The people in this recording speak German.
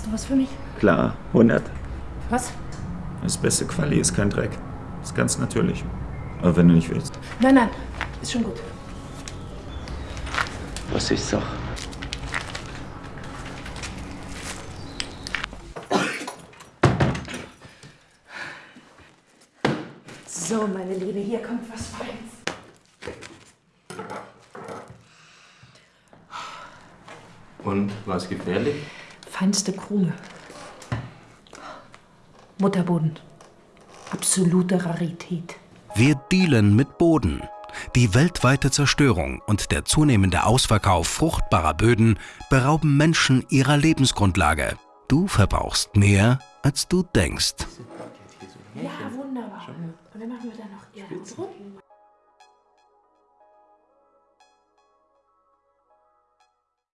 Hast du was für mich? Klar, 100. Was? Das beste Quali ist kein Dreck. Ist ganz natürlich. Aber wenn du nicht willst. Nein, nein, ist schon gut. Was ich sag. So, meine Liebe, hier kommt was Feins. Und was gefährlich? Feinste Krone. Mutterboden. Absolute Rarität. Wir dealen mit Boden. Die weltweite Zerstörung und der zunehmende Ausverkauf fruchtbarer Böden berauben Menschen ihrer Lebensgrundlage. Du verbrauchst mehr, als du denkst. Ja, wunderbar. Und dann machen wir da noch Erde.